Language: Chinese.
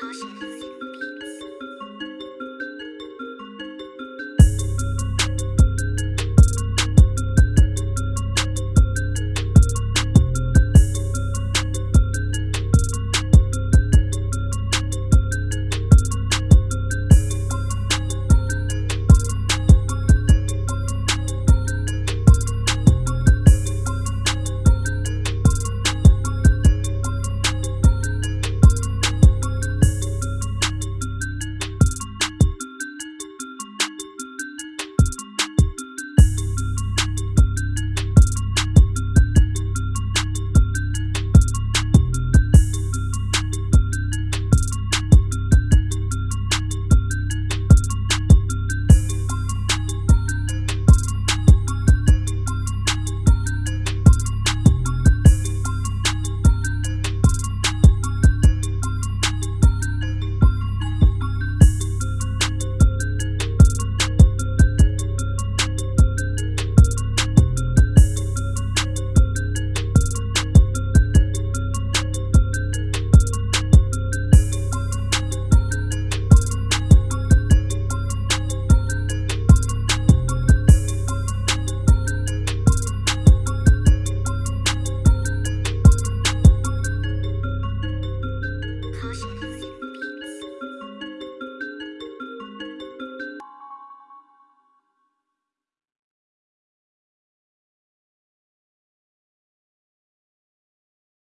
好险。